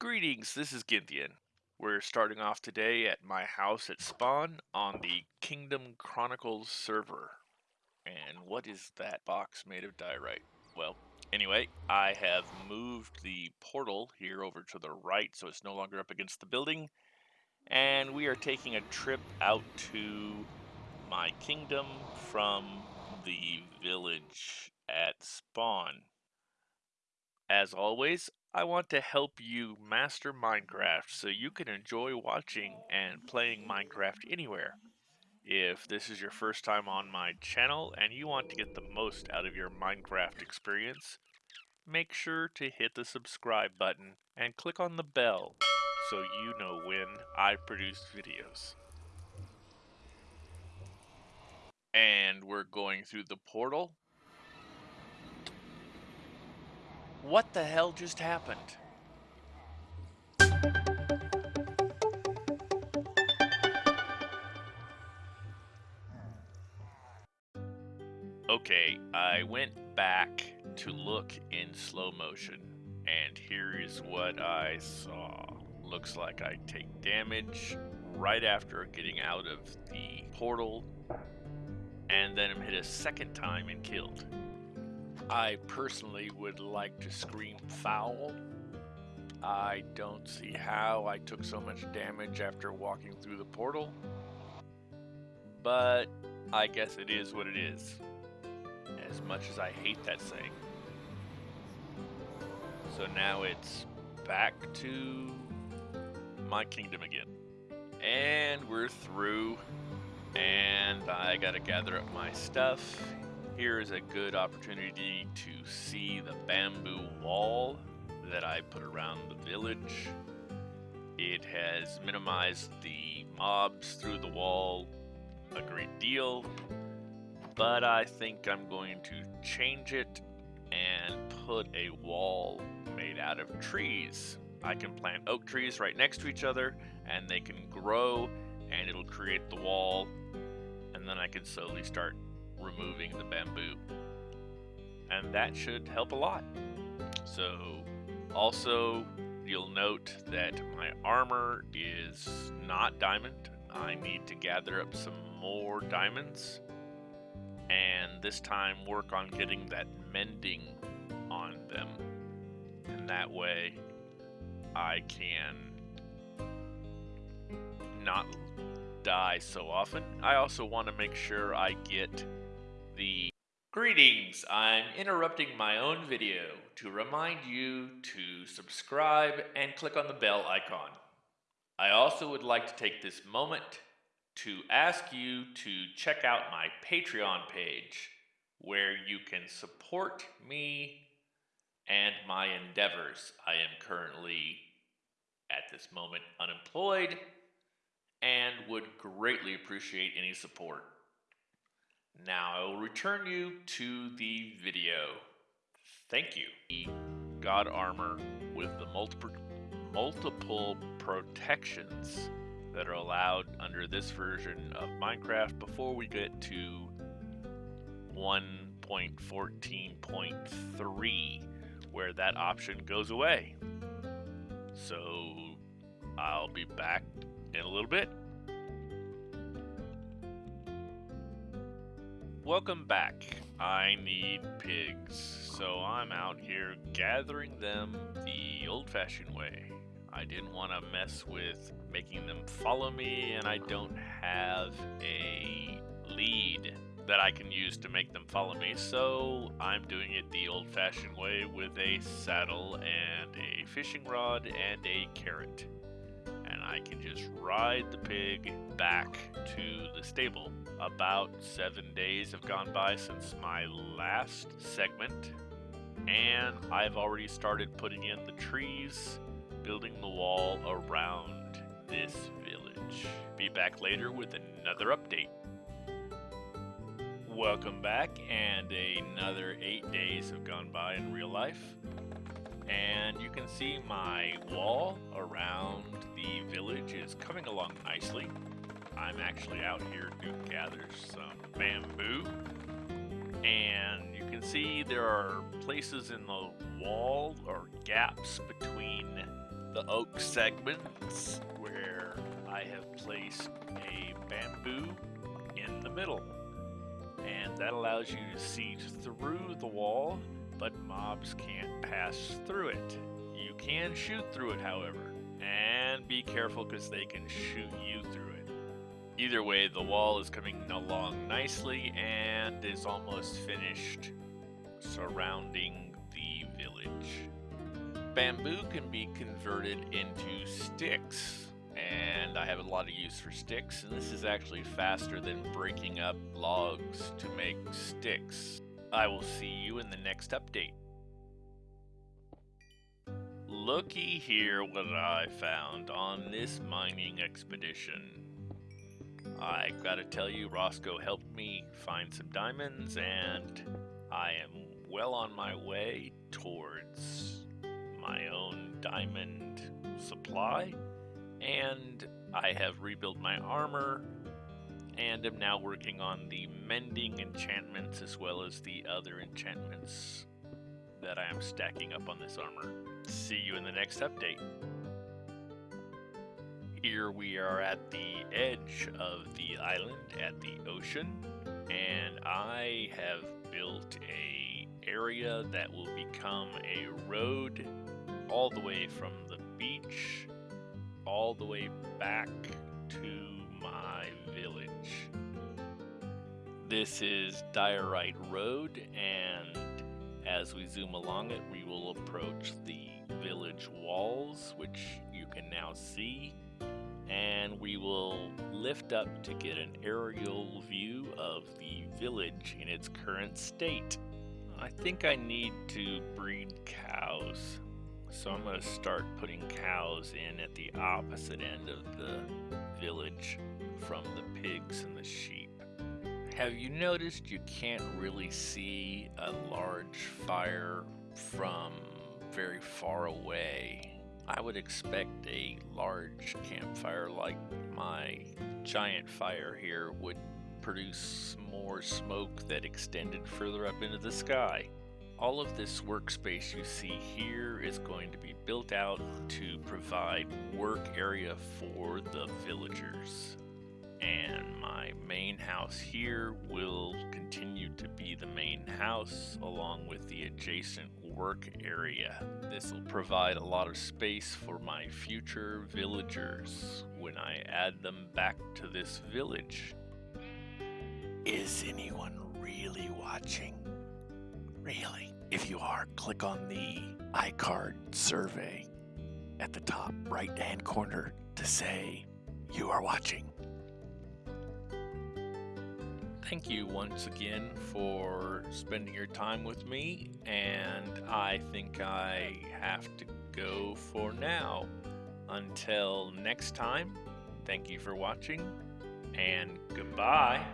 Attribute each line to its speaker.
Speaker 1: Greetings, this is Ginthian. We're starting off today at my house at Spawn on the Kingdom Chronicles server. And what is that box made of diorite? Well, anyway, I have moved the portal here over to the right so it's no longer up against the building. And we are taking a trip out to my kingdom from the village at Spawn. As always, I want to help you master Minecraft so you can enjoy watching and playing Minecraft anywhere. If this is your first time on my channel and you want to get the most out of your Minecraft experience, make sure to hit the subscribe button and click on the bell so you know when I produce videos. And we're going through the portal What the hell just happened? Okay, I went back to look in slow motion, and here is what I saw. Looks like I take damage right after getting out of the portal, and then I'm hit a second time and killed. I personally would like to scream foul. I don't see how I took so much damage after walking through the portal. But I guess it is what it is. As much as I hate that saying. So now it's back to my kingdom again. And we're through. And I gotta gather up my stuff here is a good opportunity to see the bamboo wall that I put around the village. It has minimized the mobs through the wall a great deal, but I think I'm going to change it and put a wall made out of trees. I can plant oak trees right next to each other and they can grow and it'll create the wall and then I can slowly start removing the bamboo. And that should help a lot. So also you'll note that my armor is not diamond. I need to gather up some more diamonds and this time work on getting that mending on them. And that way I can not die so often. I also want to make sure I get the Greetings! I'm interrupting my own video to remind you to subscribe and click on the bell icon. I also would like to take this moment to ask you to check out my Patreon page where you can support me and my endeavors. I am currently, at this moment, unemployed and would greatly appreciate any support. Now I will return you to the video. Thank you. God armor with the multiple multiple protections that are allowed under this version of Minecraft before we get to 1.14.3 where that option goes away. So I'll be back in a little bit. Welcome back. I need pigs, so I'm out here gathering them the old-fashioned way. I didn't want to mess with making them follow me, and I don't have a lead that I can use to make them follow me, so I'm doing it the old-fashioned way with a saddle and a fishing rod and a carrot. And I can just ride the pig back to the stable. About seven days have gone by since my last segment, and I've already started putting in the trees, building the wall around this village. Be back later with another update. Welcome back, and another eight days have gone by in real life. And you can see my wall around the village is coming along nicely. I'm actually out here to gather some bamboo. And you can see there are places in the wall or gaps between the oak segments where I have placed a bamboo in the middle. And that allows you to see through the wall, but mobs can't pass through it. You can shoot through it, however, and be careful because they can shoot you through. Either way, the wall is coming along nicely and is almost finished surrounding the village. Bamboo can be converted into sticks, and I have a lot of use for sticks, and this is actually faster than breaking up logs to make sticks. I will see you in the next update. Looky here what I found on this mining expedition. I gotta tell you, Roscoe helped me find some diamonds, and I am well on my way towards my own diamond supply. And I have rebuilt my armor, and am now working on the mending enchantments as well as the other enchantments that I am stacking up on this armor. See you in the next update. Here we are at the edge of the island at the ocean, and I have built a area that will become a road all the way from the beach all the way back to my village. This is Diorite Road, and as we zoom along it, we will approach the village walls, which you can now see, and we will lift up to get an aerial view of the village in its current state. I think I need to breed cows. So I'm going to start putting cows in at the opposite end of the village from the pigs and the sheep. Have you noticed you can't really see a large fire from very far away? I would expect a large campfire like my giant fire here would produce more smoke that extended further up into the sky. All of this workspace you see here is going to be built out to provide work area for the villagers. And my main house here will continue to be the main house along with the adjacent work area. This will provide a lot of space for my future villagers when I add them back to this village. Is anyone really watching? Really? If you are, click on the iCard survey at the top right hand corner to say you are watching. Thank you once again for spending your time with me, and I think I have to go for now. Until next time, thank you for watching, and goodbye.